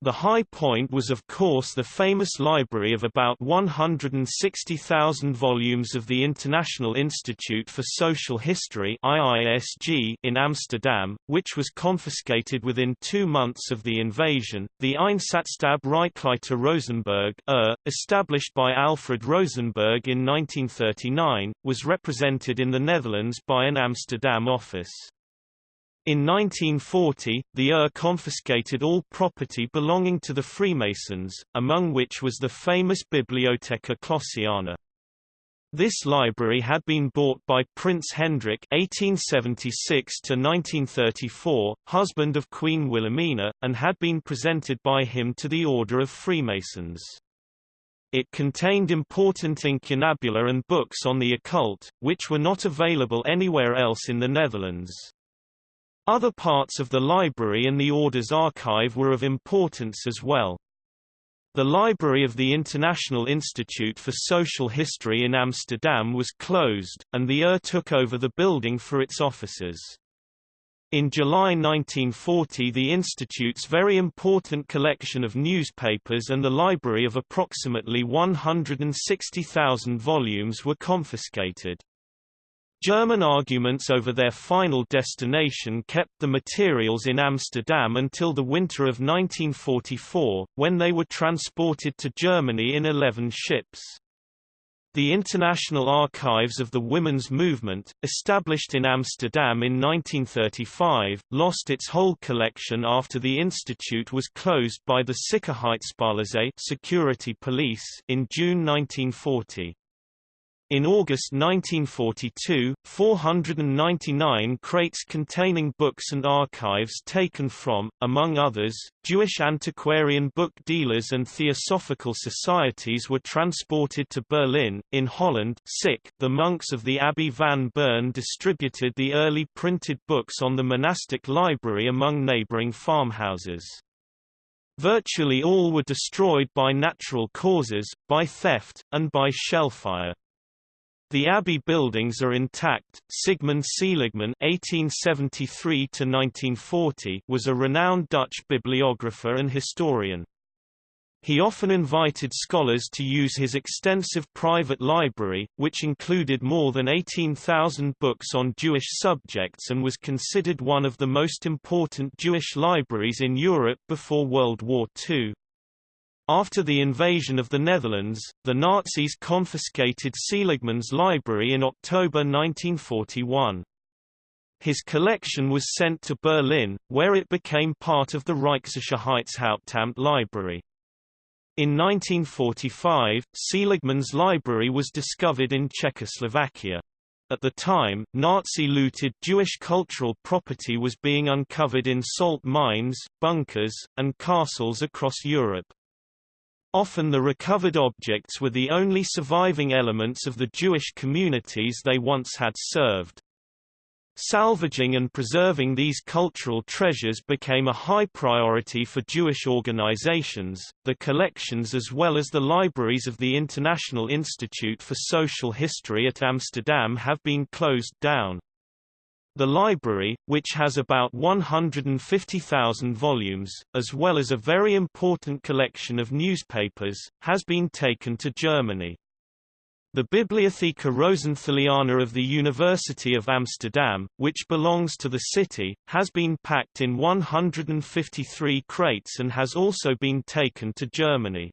The high point was of course the famous library of about 160,000 volumes of the International Institute for Social History in Amsterdam, which was confiscated within two months of the invasion. The Einsatzstab Reichsleiter Rosenberg er, established by Alfred Rosenberg in 1939, was represented in the Netherlands by an Amsterdam office. In 1940, the ER confiscated all property belonging to the Freemasons, among which was the famous Bibliotheca Clossiana. This library had been bought by Prince Hendrik (1876–1934), husband of Queen Wilhelmina, and had been presented by him to the Order of Freemasons. It contained important incunabula and books on the occult, which were not available anywhere else in the Netherlands. Other parts of the library and the Order's archive were of importance as well. The library of the International Institute for Social History in Amsterdam was closed, and the UR took over the building for its offices. In July 1940 the Institute's very important collection of newspapers and the library of approximately 160,000 volumes were confiscated. German arguments over their final destination kept the materials in Amsterdam until the winter of 1944, when they were transported to Germany in 11 ships. The International Archives of the Women's Movement, established in Amsterdam in 1935, lost its whole collection after the institute was closed by the Sicherheitspolizei security police in June 1940. In August 1942, 499 crates containing books and archives taken from, among others, Jewish antiquarian book dealers and theosophical societies were transported to Berlin. In Holland, sick, the monks of the Abbey van Bern distributed the early printed books on the monastic library among neighboring farmhouses. Virtually all were destroyed by natural causes, by theft, and by shellfire. The abbey buildings are intact. Sigmund Seligmann (1873–1940) was a renowned Dutch bibliographer and historian. He often invited scholars to use his extensive private library, which included more than 18,000 books on Jewish subjects and was considered one of the most important Jewish libraries in Europe before World War II. After the invasion of the Netherlands, the Nazis confiscated Seligmann's library in October 1941. His collection was sent to Berlin, where it became part of the Reichssicherheitshauptamt library. In 1945, Seligmann's library was discovered in Czechoslovakia. At the time, Nazi-looted Jewish cultural property was being uncovered in salt mines, bunkers, and castles across Europe. Often the recovered objects were the only surviving elements of the Jewish communities they once had served. Salvaging and preserving these cultural treasures became a high priority for Jewish organizations. The collections as well as the libraries of the International Institute for Social History at Amsterdam have been closed down. The library, which has about 150,000 volumes, as well as a very important collection of newspapers, has been taken to Germany. The Bibliotheca Rosenthaliana of the University of Amsterdam, which belongs to the city, has been packed in 153 crates and has also been taken to Germany.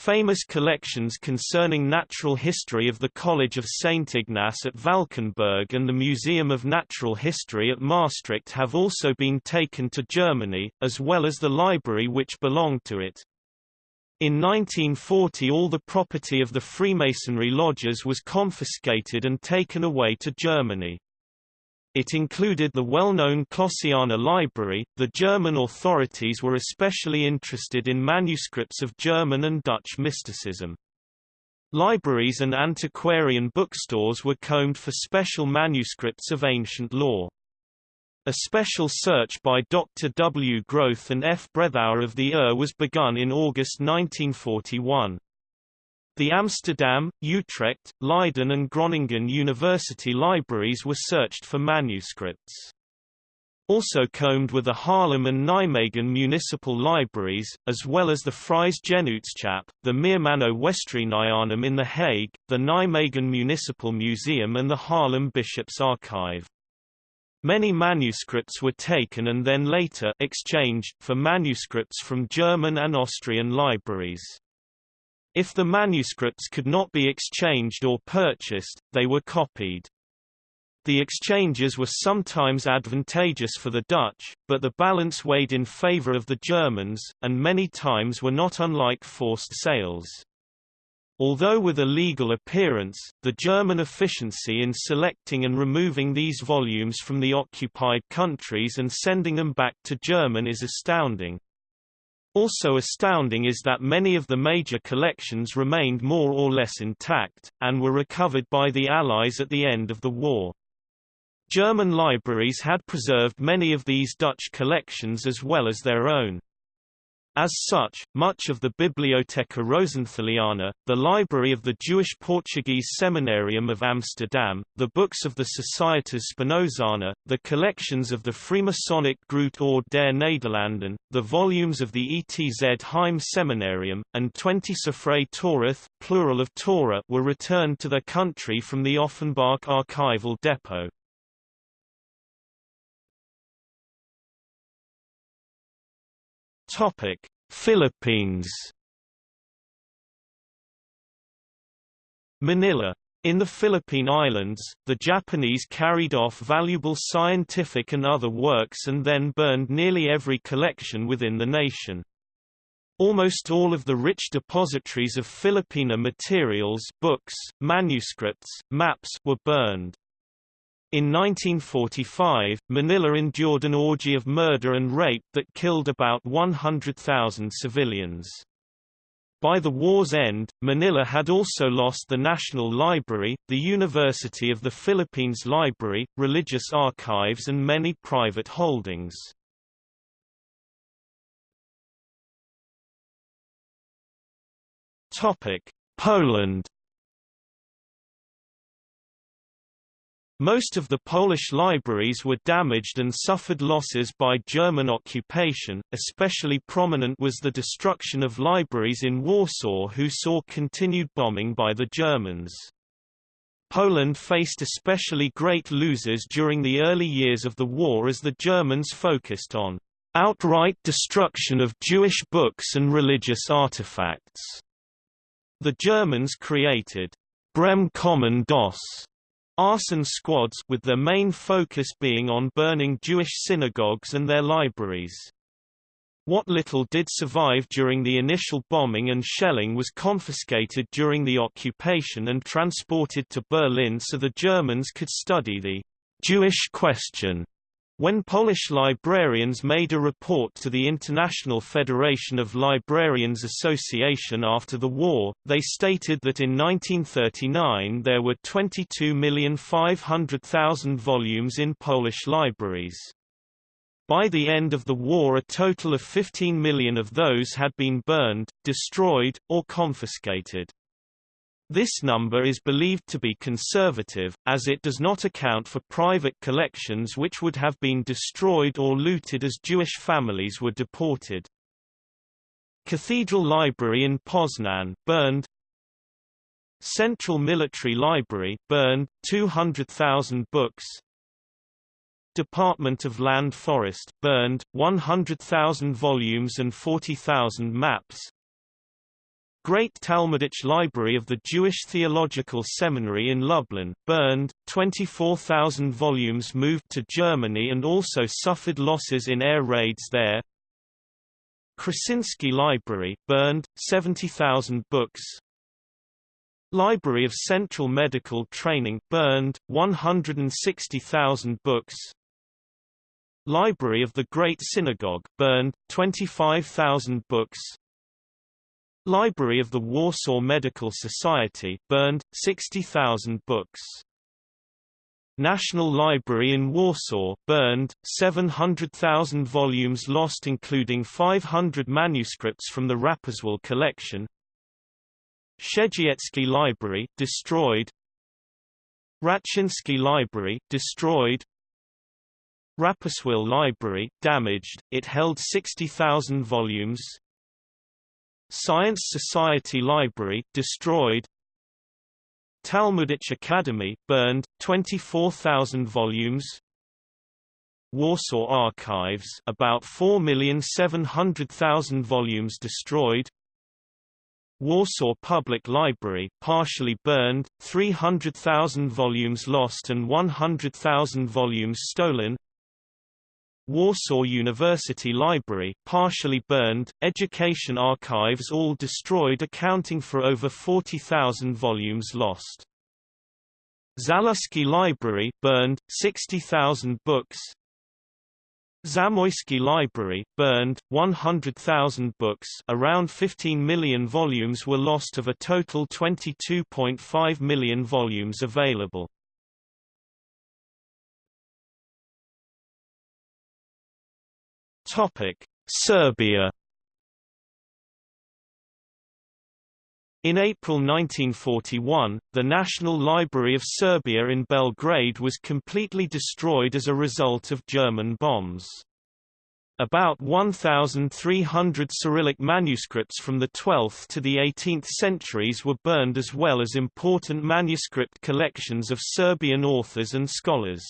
Famous collections concerning natural history of the College of St. Ignace at Valkenburg and the Museum of Natural History at Maastricht have also been taken to Germany, as well as the library which belonged to it. In 1940 all the property of the Freemasonry lodges was confiscated and taken away to Germany. It included the well-known Clossiana Library. The German authorities were especially interested in manuscripts of German and Dutch mysticism. Libraries and antiquarian bookstores were combed for special manuscripts of ancient law. A special search by Dr. W. Groth and F. Breithauer of the UR was begun in August 1941. The Amsterdam, Utrecht, Leiden and Groningen university libraries were searched for manuscripts. Also combed were the Haarlem and Nijmegen municipal libraries, as well as the Fries Genootschap, the Meermanno Westreenianum in The Hague, the Nijmegen Municipal Museum and the Haarlem Bishop's Archive. Many manuscripts were taken and then later exchanged, for manuscripts from German and Austrian libraries. If the manuscripts could not be exchanged or purchased, they were copied. The exchanges were sometimes advantageous for the Dutch, but the balance weighed in favor of the Germans, and many times were not unlike forced sales. Although with a legal appearance, the German efficiency in selecting and removing these volumes from the occupied countries and sending them back to German is astounding. Also astounding is that many of the major collections remained more or less intact, and were recovered by the Allies at the end of the war. German libraries had preserved many of these Dutch collections as well as their own. As such, much of the Bibliotheca Rosenthaliana, the library of the Jewish-Portuguese Seminarium of Amsterdam, the books of the Societas Spinozana, the collections of the Freemasonic Groot Orde der Nederlanden, the volumes of the ETZ Heim Seminarium, and 20 Sefrei Torath, plural of Torah were returned to their country from the Offenbach archival depot. Topic: Philippines. Manila in the Philippine Islands, the Japanese carried off valuable scientific and other works and then burned nearly every collection within the nation. Almost all of the rich depositories of Filipiniana materials books, manuscripts, maps were burned. In 1945, Manila endured an orgy of murder and rape that killed about 100,000 civilians. By the war's end, Manila had also lost the National Library, the University of the Philippines Library, religious archives and many private holdings. Poland Most of the Polish libraries were damaged and suffered losses by German occupation, especially prominent was the destruction of libraries in Warsaw who saw continued bombing by the Germans. Poland faced especially great losers during the early years of the war as the Germans focused on outright destruction of Jewish books and religious artifacts. The Germans created Brennkommandos arson squads with their main focus being on burning Jewish synagogues and their libraries. What little did survive during the initial bombing and shelling was confiscated during the occupation and transported to Berlin so the Germans could study the Jewish question when Polish librarians made a report to the International Federation of Librarians Association after the war, they stated that in 1939 there were 22,500,000 volumes in Polish libraries. By the end of the war a total of 15 million of those had been burned, destroyed, or confiscated. This number is believed to be conservative, as it does not account for private collections which would have been destroyed or looted as Jewish families were deported. Cathedral Library in Poznan burned Central Military Library burned 200,000 books. Department of Land Forest burned 100,000 volumes and 40,000 maps Great Talmudic Library of the Jewish Theological Seminary in Lublin, burned, 24,000 volumes moved to Germany and also suffered losses in air raids there. Krasinski Library, burned, 70,000 books. Library of Central Medical Training, burned, 160,000 books. Library of the Great Synagogue, burned, 25,000 books. Library of the Warsaw Medical Society burned 60,000 books. National Library in Warsaw burned 700,000 volumes lost including 500 manuscripts from the Rapperswil collection. Przezdziecki Library destroyed. Raczyński Library destroyed. Rapperswil Library damaged. It held 60,000 volumes. Science Society Library destroyed. Talmudic Academy burned 24,000 volumes. Warsaw Archives about 4,700,000 volumes destroyed. Warsaw Public Library partially burned 300,000 volumes lost and 100,000 volumes stolen Warsaw University Library partially burned, Education Archives all destroyed accounting for over 40,000 volumes lost. Zaluski Library burned, 60,000 books Zamoyski Library, burned, 100,000 books around 15 million volumes were lost of a total 22.5 million volumes available. Serbia In April 1941, the National Library of Serbia in Belgrade was completely destroyed as a result of German bombs. About 1,300 Cyrillic manuscripts from the 12th to the 18th centuries were burned as well as important manuscript collections of Serbian authors and scholars.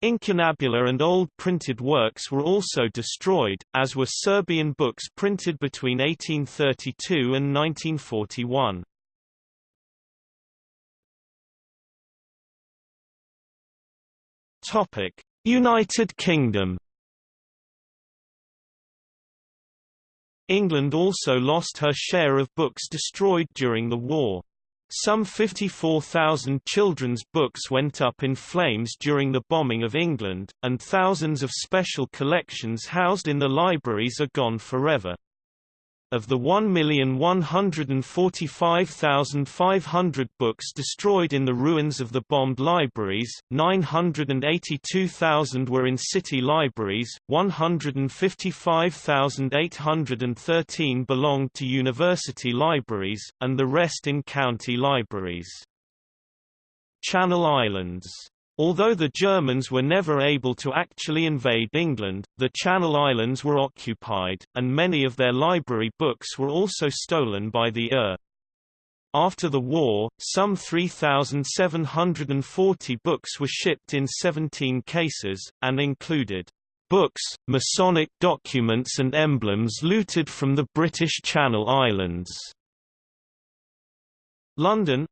Incunabula and old printed works were also destroyed, as were Serbian books printed between 1832 and 1941. United Kingdom England also lost her share of books destroyed during the war. Some 54,000 children's books went up in flames during the bombing of England, and thousands of special collections housed in the libraries are gone forever. Of the 1,145,500 books destroyed in the ruins of the bombed libraries, 982,000 were in city libraries, 155,813 belonged to university libraries, and the rest in county libraries. Channel Islands Although the Germans were never able to actually invade England, the Channel Islands were occupied, and many of their library books were also stolen by the ER. After the war, some 3,740 books were shipped in 17 cases, and included books, Masonic documents and emblems looted from the British Channel Islands. London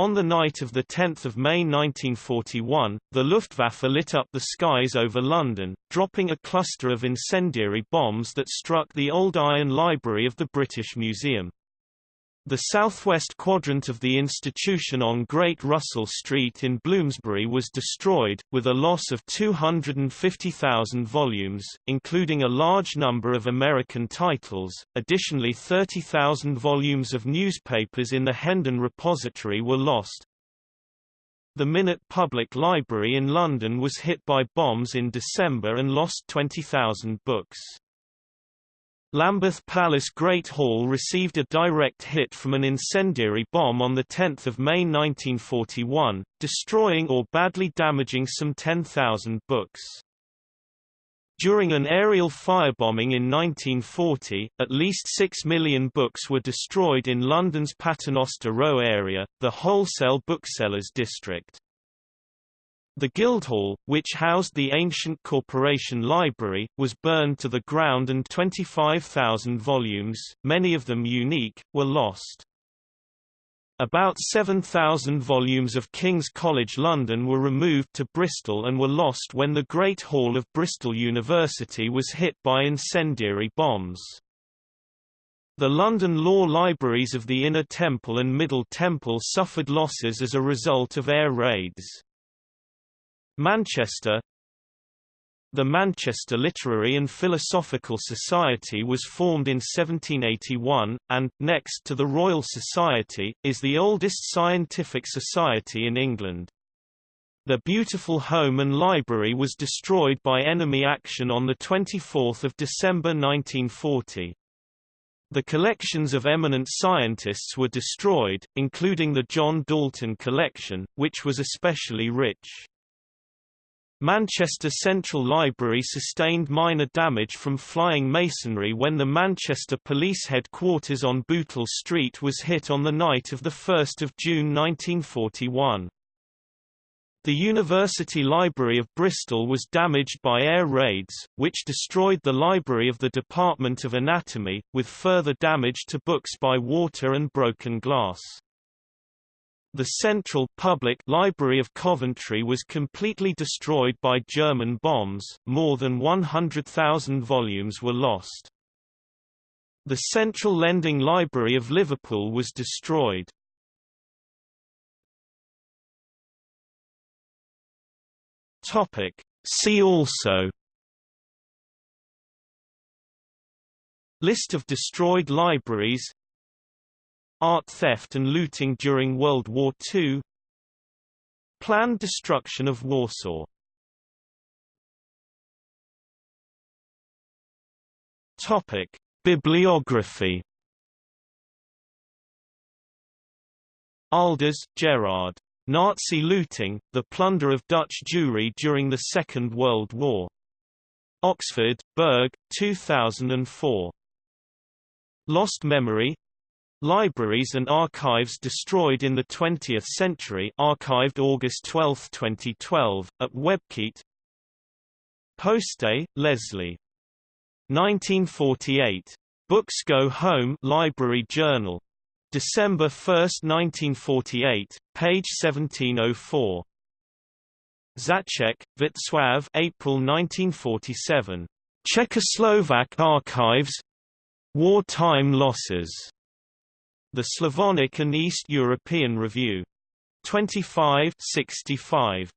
on the night of 10 May 1941, the Luftwaffe lit up the skies over London, dropping a cluster of incendiary bombs that struck the Old Iron Library of the British Museum. The southwest quadrant of the institution on Great Russell Street in Bloomsbury was destroyed, with a loss of 250,000 volumes, including a large number of American titles. Additionally 30,000 volumes of newspapers in the Hendon Repository were lost. The Minet Public Library in London was hit by bombs in December and lost 20,000 books. Lambeth Palace Great Hall received a direct hit from an incendiary bomb on 10 May 1941, destroying or badly damaging some 10,000 books. During an aerial firebombing in 1940, at least 6 million books were destroyed in London's Paternoster Row area, the wholesale booksellers district. The Guildhall, which housed the ancient Corporation Library, was burned to the ground and 25,000 volumes, many of them unique, were lost. About 7,000 volumes of King's College London were removed to Bristol and were lost when the Great Hall of Bristol University was hit by incendiary bombs. The London law libraries of the Inner Temple and Middle Temple suffered losses as a result of air raids. Manchester The Manchester Literary and Philosophical Society was formed in 1781, and, next to the Royal Society, is the oldest scientific society in England. The beautiful home and library was destroyed by enemy action on 24 December 1940. The collections of eminent scientists were destroyed, including the John Dalton collection, which was especially rich. Manchester Central Library sustained minor damage from flying masonry when the Manchester Police Headquarters on Bootle Street was hit on the night of 1 June 1941. The University Library of Bristol was damaged by air raids, which destroyed the library of the Department of Anatomy, with further damage to books by water and broken glass. The Central Public Library of Coventry was completely destroyed by German bombs, more than 100,000 volumes were lost. The Central Lending Library of Liverpool was destroyed. See also List of destroyed libraries Art theft and looting during World War II Planned destruction of Warsaw Topic. Bibliography Aalders, Gerard. Nazi looting, the plunder of Dutch Jewry during the Second World War. Oxford, Berg, 2004. Lost Memory Libraries and archives destroyed in the 20th century archived August 12, 2012, at WebCite Poste, Leslie. 1948. Books Go Home Library Journal. December 1, 1948, page 1704. Zacek, Witław April 1947. Czechoslovak Archives Wartime Losses the Slavonic and East European Review. 25 65.